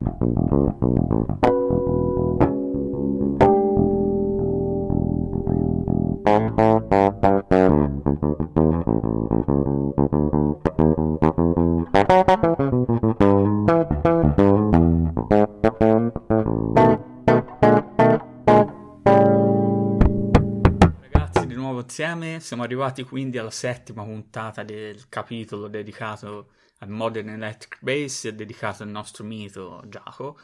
Ragazzi, siamo arrivati quindi alla settima puntata del capitolo dedicato al Modern Electric Bass e dedicato al nostro mito Giacomo.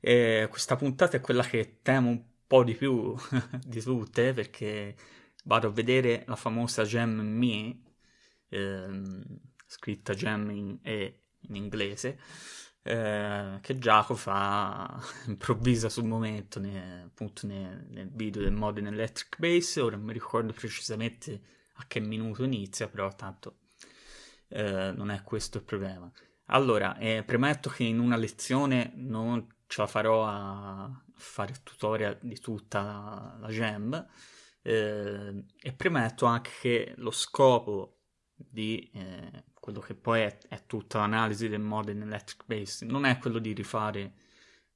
Questa puntata è quella che temo un po' di più di tutte perché vado a vedere la famosa Gem Me, ehm, scritta Gem in, e in inglese, eh, che Giacomo fa improvvisa sul momento ne, appunto ne, nel video del Modern Electric Bass, ora non mi ricordo precisamente a che minuto inizia, però tanto eh, non è questo il problema. Allora, eh, premetto che in una lezione non ce la farò a fare il tutorial di tutta la, gem eh, e premetto anche che lo scopo di eh, quello che poi è, è tutta l'analisi del modern electric bass non è quello di rifare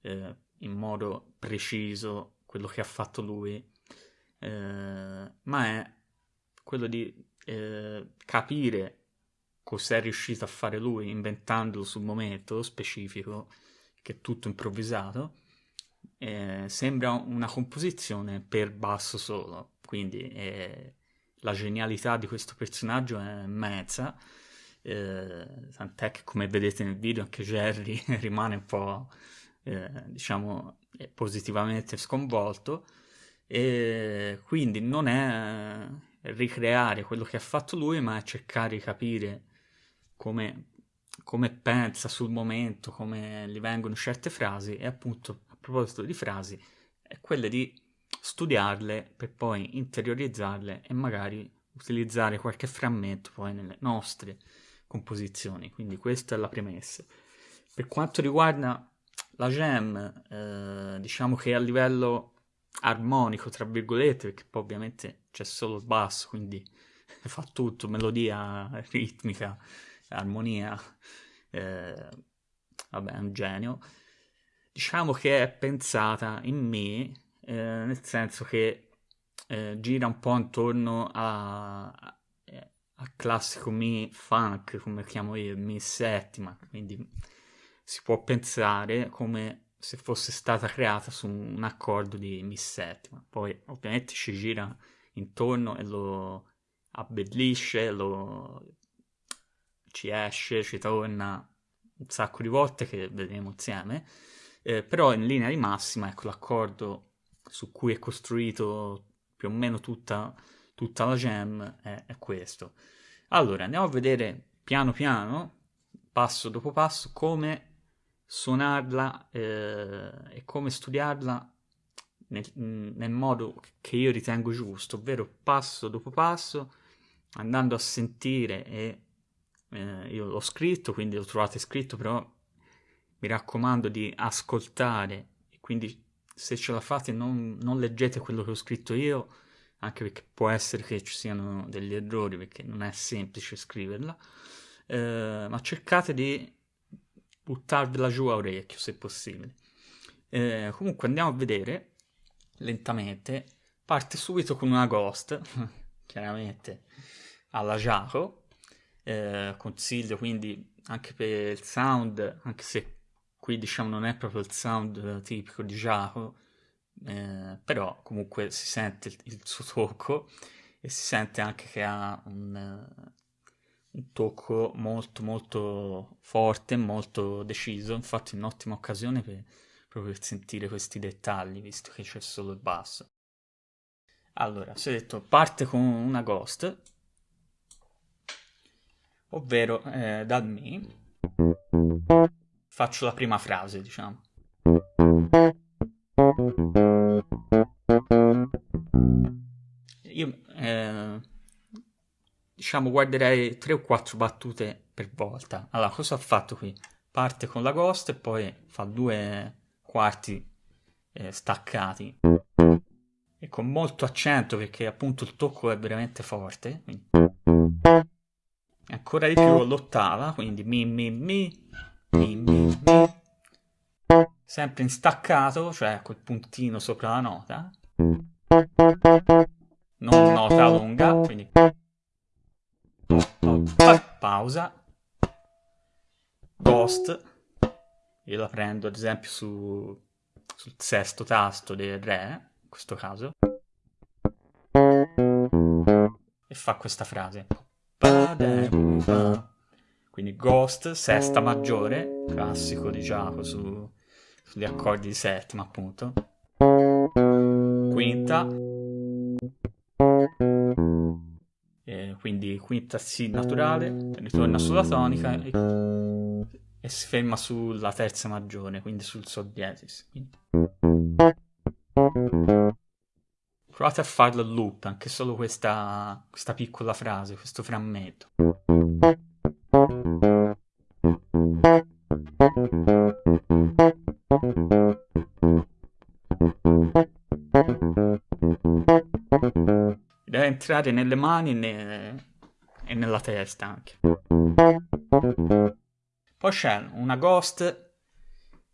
eh, in modo preciso quello che ha fatto lui eh, ma è quello di eh, capire cos'è riuscito a fare lui inventandolo sul momento specifico che è tutto improvvisato, eh, sembra una composizione per basso solo, quindi eh, la genialità di questo personaggio è immensa, eh, tant'è che come vedete nel video anche Jerry rimane un po' eh, diciamo positivamente sconvolto. E quindi non è ricreare quello che ha fatto lui ma è cercare di capire come come pensa sul momento, come gli vengono certe frasi. E appunto a proposito di frasi è quella di studiarle per poi interiorizzarle e magari utilizzare qualche frammento poi nelle nostre composizioni. Quindi questa è la premessa. Per quanto riguarda la jam, eh, diciamo che a livello armonico, tra virgolette, perché poi ovviamente c'è solo il basso, quindi fa tutto, melodia, ritmica, armonia, eh, vabbè, è un genio. Diciamo che è pensata in me, eh, nel senso che eh, gira un po' intorno a, al classico Mi funk, come chiamo io, Mi settima, quindi si può pensare come se fosse stata creata su un accordo di Mi settima. Poi ovviamente ci gira intorno e lo abbellisce, lo ci esce, ci torna un sacco di volte che vedremo insieme, eh, però in linea di massima, ecco, l'accordo su cui è costruito più o meno tutta, tutta la gem è, è, questo. Allora, andiamo a vedere piano piano, passo dopo passo, come suonarla eh, e come studiarla nel, nel modo che io ritengo giusto, ovvero passo dopo passo, andando a sentire e eh, io l'ho scritto, quindi lo trovate scritto, però mi raccomando di ascoltare quindi se ce la fate non, non leggete quello che ho scritto io, anche perché può essere che ci siano degli errori, perché non è semplice scriverla, eh, ma cercate di buttarvela giù a orecchio se possibile. Eh, comunque andiamo a vedere lentamente, parte subito con una ghost, chiaramente alla Jaco, eh, consiglio quindi anche per il sound, anche se qui diciamo non è proprio il sound tipico di Jaco, eh, però comunque si sente il, il, suo tocco e si sente anche che ha un, un tocco molto molto forte, molto deciso, infatti è un'ottima occasione per, proprio per sentire questi dettagli, visto che c'è solo il basso. Allora, si è detto, parte con una ghost, ovvero eh, dal mi faccio la prima frase, diciamo. Diciamo guarderei tre o quattro battute per volta. Allora, cosa ho fatto qui? Parte con la ghost e poi fa due quarti eh, staccati e con molto accento perché appunto il tocco è veramente forte. Quindi ancora di più l'ottava, quindi mi mi mi, mi mi mi, sempre in staccato, cioè col puntino sopra la nota, non nota lunga, quindi pausa, ghost, io la prendo ad esempio su, sul sesto tasto del Re, in questo caso, e fa questa frase. Quindi Ghost, sesta maggiore, classico di Giacomo su, sugli accordi di settima appunto. Quinta. Quindi quinta Si naturale, ritorna sulla tonica e, e, si ferma sulla terza maggiore, quindi sul Sol diesis. Quindi. Provate a farlo a loop, anche solo questa, questa piccola frase, questo frammento. Deve entrare nelle mani e, ne... nella testa anche. Poi c'è una ghost,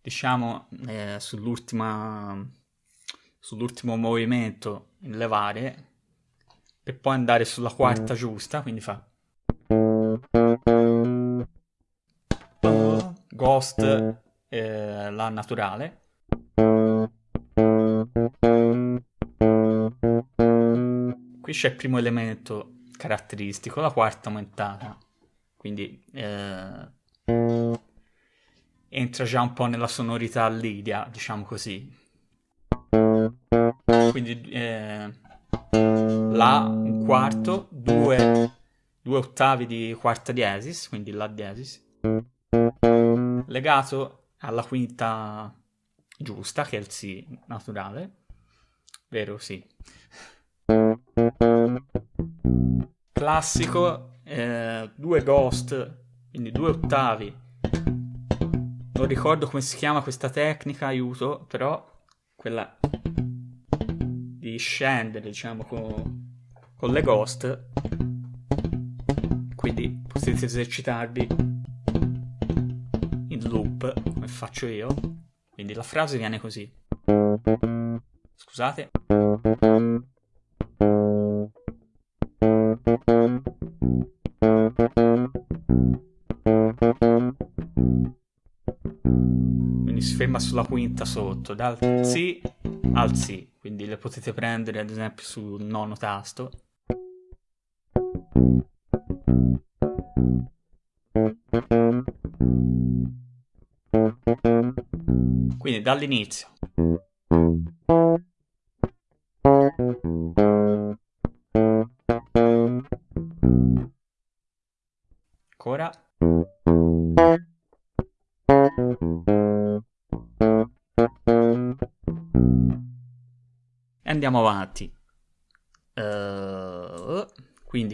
diciamo, eh, sull'ultima sull'ultimo movimento in levare per poi andare sulla quarta giusta, quindi fa Ghost eh, la naturale. Qui c'è il primo elemento caratteristico, la quarta aumentata. Quindi eh, entra già un po' nella sonorità Lidia, diciamo così. Quindi eh, La un quarto, due, due ottavi di quarta diesis, quindi La diesis, legato alla quinta giusta, che è il Si naturale, vero? Sì. Classico, eh, due ghost, quindi due ottavi. Non ricordo come si chiama questa tecnica, aiuto, però quella di scendere, diciamo, con, con le ghost. Quindi potete esercitarvi in loop, come faccio io. Quindi la frase viene così. Scusate. Sulla quinta sotto, dal Si al Si quindi le potete prendere ad esempio sul nono tasto. Quindi dall'inizio.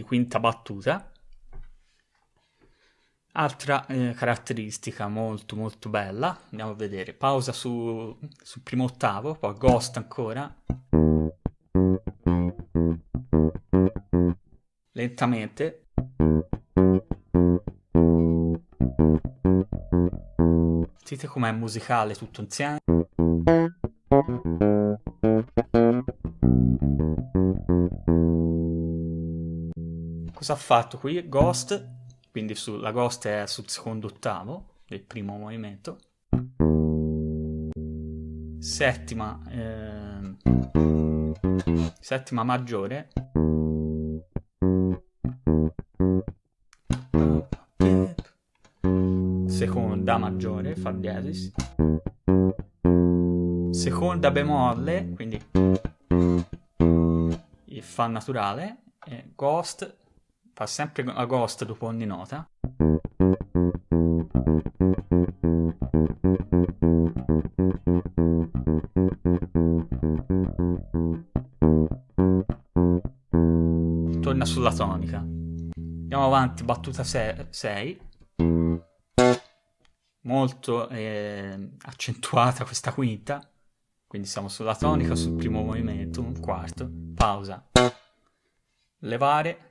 Quinta battuta. Altra eh, caratteristica molto molto bella, andiamo a vedere, pausa su, sul primo ottavo, poi ghost ancora. Lentamente. Sentite com'è musicale tutto insieme. Cosa ha fatto qui? Ghost, quindi la Ghost è sul secondo ottavo del primo movimento. Settima, eh, settima maggiore. Seconda maggiore, fa diesis. Seconda bemolle, quindi il fa naturale. Ghost Fa sempre a ghost dopo ogni nota. Torna sulla tonica. Andiamo avanti, battuta 6. Molto eh, accentuata questa quinta. Quindi siamo sulla tonica, sul primo movimento, un quarto, pausa, levare,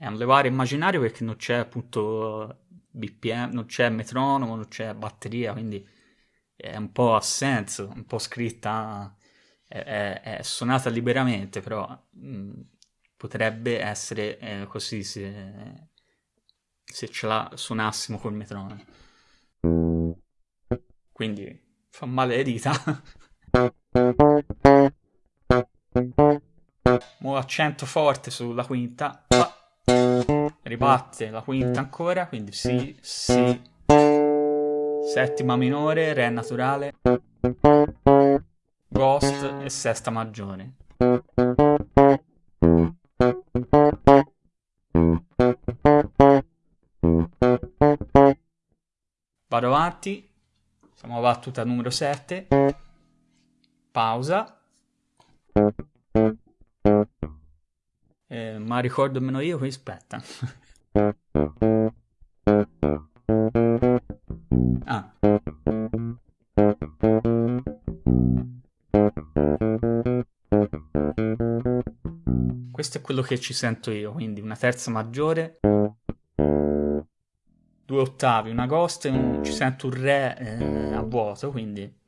è un levare immaginario perché non c'è appunto BPM, non c'è metronomo, non c'è batteria, quindi è un po' a senso, un po' scritta, è, è, è suonata liberamente, però mh, potrebbe essere eh, così se, se ce la suonassimo col metronomo. Quindi fa male le dita. Mo accento forte sulla quinta. Ribatte la quinta ancora, quindi si, si. Settima minore, re naturale. Ghost e sesta maggiore. Vado avanti. Siamo a battuta numero 7. Pausa. Ma ricordo meno io, qui aspetta. ah. Questo è quello che ci sento io, quindi una terza maggiore, due ottavi, una ghost e un, ci sento un re eh, a vuoto, quindi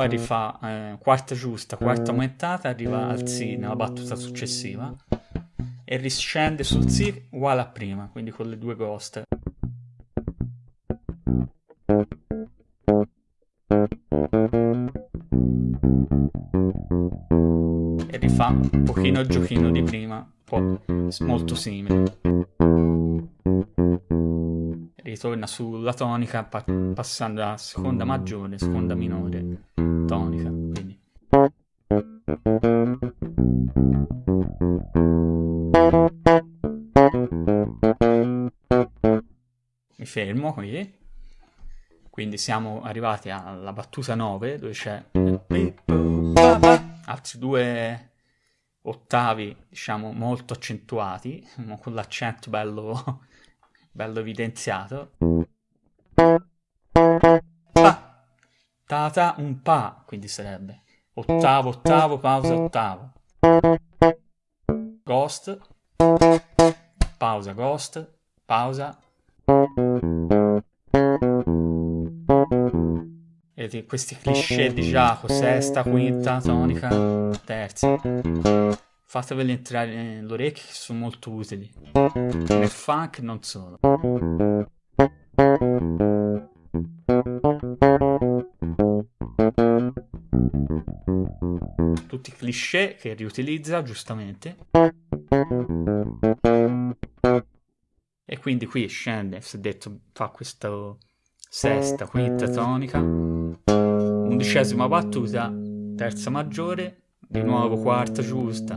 poi rifà eh, quarta giusta, quarta aumentata, arriva al Si nella battuta successiva e riscende sul Si uguale a prima, quindi con le due ghost. E rifà un pochino il giochino di prima, molto simile ritorna sulla tonica pa- passando da seconda maggiore, seconda minore, tonica. Mi fermo qui. Quindi siamo arrivati alla battuta 9 dove c'è altri due ottavi, diciamo, molto accentuati, con l'accento bello bello evidenziato. Pa. Tata un pa, quindi sarebbe ottavo, ottavo, pausa, ottavo. Ghost, pausa, ghost, pausa. Vedete questi cliché di Giacomo, sesta, quinta, tonica, terza fateveli entrare nell'orecchio che sono molto utili. Nel funk non solo. Tutti cliché che riutilizza giustamente. E quindi qui scende, si è detto, fa questa sesta, quinta tonica, undicesima battuta, terza maggiore, di nuovo quarta giusta,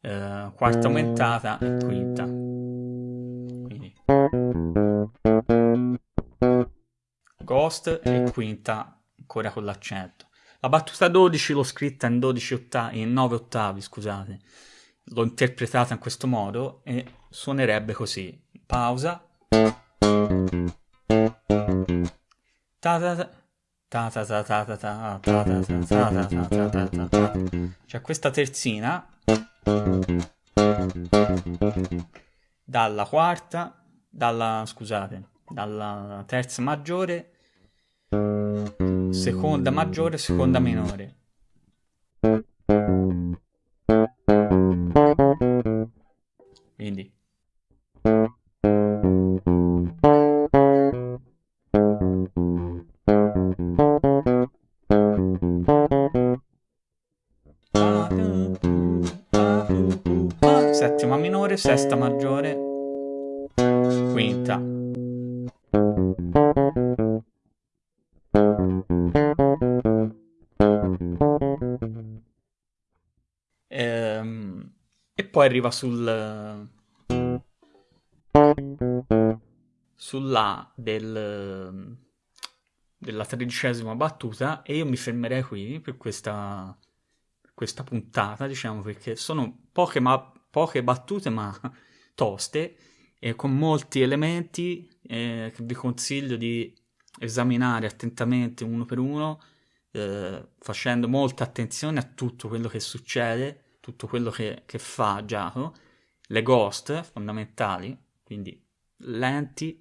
eh, quarta aumentata e quinta. Quindi Ghost e quinta ancora con l'accento. La battuta 12 l'ho scritta in 12 ottavi, in 9 ottavi, scusate. L'ho interpretata in questo modo e suonerebbe così. Pausa. C'è questa terzina dalla quarta, dalla, scusate, dalla terza maggiore, seconda maggiore, seconda minore. Ehm, e poi arriva sul sulla del della tredicesima battuta e io mi fermerei qui per questa questa puntata, diciamo, perché sono poche, ma, poche battute ma toste e con molti elementi eh, che vi consiglio di esaminare attentamente uno per uno, eh, facendo molta attenzione a tutto quello che succede, tutto quello che, che fa Giacomo, le ghost fondamentali, quindi lenti,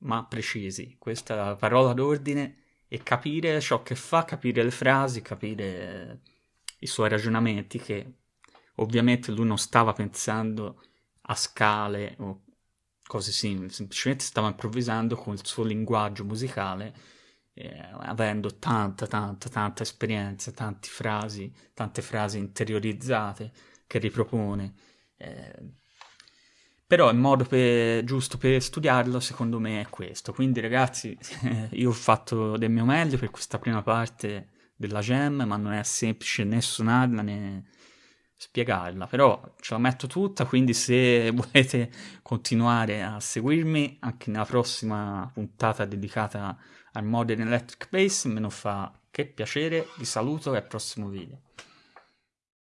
ma precisi. Questa è la parola d'ordine e capire ciò che fa, capire le frasi, capire i suoi ragionamenti che ovviamente lui non stava pensando a scale o cose simili, semplicemente stava improvvisando con il suo linguaggio musicale, eh, avendo tanta, tanta, tanta esperienza, tante frasi, tante frasi interiorizzate che ripropone. Eh, però il modo per, giusto per studiarlo secondo me è questo. Quindi ragazzi, io ho fatto del mio meglio per questa prima parte della gem, ma non è semplice né suonarla né spiegarla, però ce la metto tutta, quindi se volete continuare a seguirmi anche nella prossima puntata dedicata al Modern Electric Bass, me lo fa che piacere, vi saluto e al prossimo video.